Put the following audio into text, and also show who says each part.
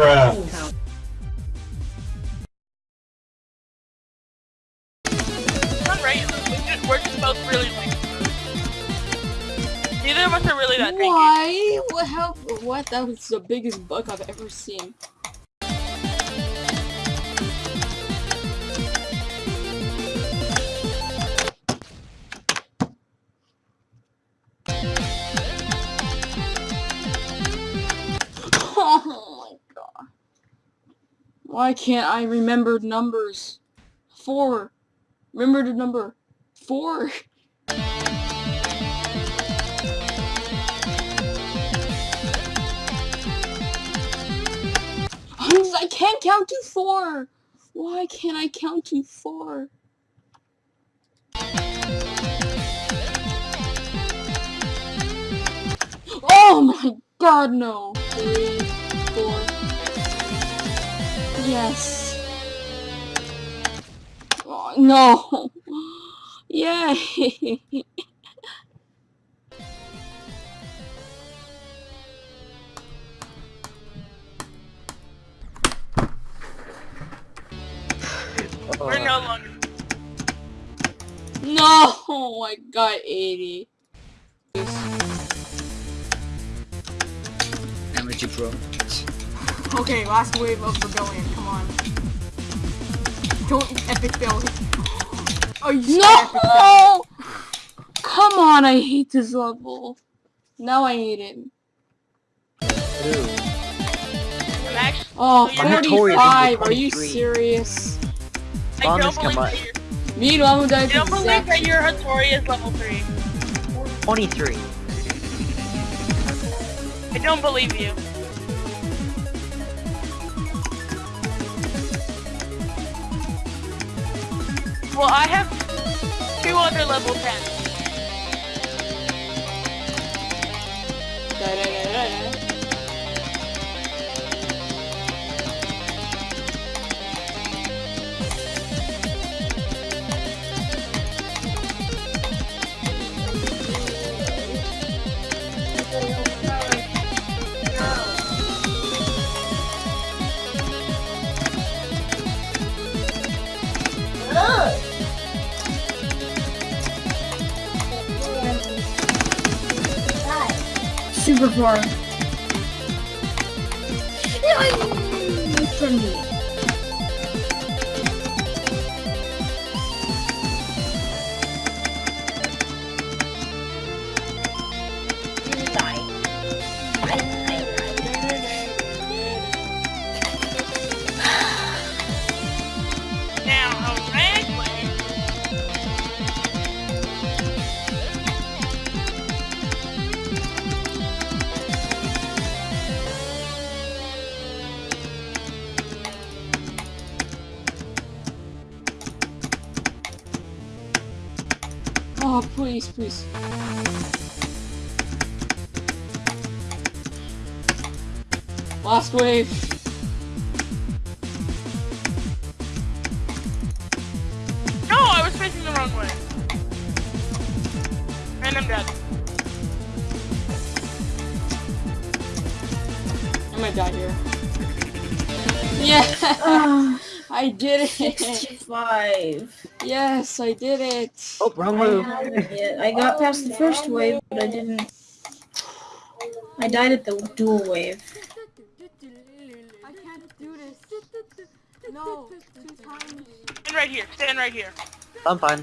Speaker 1: Bruh.
Speaker 2: We're just, both really. Neither of us are really that.
Speaker 3: Why? What? How? What? That was the biggest bug I've ever seen. Why can't I remember numbers? Four. Remember the number. Four. I can't count to four. Why can't I count to four? Oh my god, no. Three, four. Yes. Oh, no. Yay.
Speaker 2: We're no longer.
Speaker 3: No, I got 80.
Speaker 4: Amateur pro.
Speaker 5: Okay, last wave of rebellion. Come on. Don't epic fail. Oh, you said epic fail.
Speaker 3: No! Come on, I hate this level. Now I hate it.
Speaker 2: Actually.
Speaker 3: Oh,
Speaker 2: So you're
Speaker 3: 45, are you serious?
Speaker 2: I don't
Speaker 4: has
Speaker 2: believe that you're.
Speaker 3: Meanwhile, I'm gonna
Speaker 2: I don't believe that your Hattori is level 3.
Speaker 4: 23.
Speaker 2: I don't believe you. Well, I have two other level 10.
Speaker 3: Super far. Me.
Speaker 2: Now, way.
Speaker 3: Oh, please, please. Last wave.
Speaker 2: No, I was facing the wrong way. And I'm dead.
Speaker 3: I might die here. Yeah,
Speaker 6: Ah,
Speaker 3: I did it.
Speaker 6: 65.
Speaker 3: Yes, I did it.
Speaker 4: Oh, wrong
Speaker 6: I
Speaker 4: move.
Speaker 6: I got past the first wave, but I didn't. I died at the dual wave.
Speaker 5: I can't do this. No, two times.
Speaker 2: Stand right here. Stand right here.
Speaker 4: I'm fine.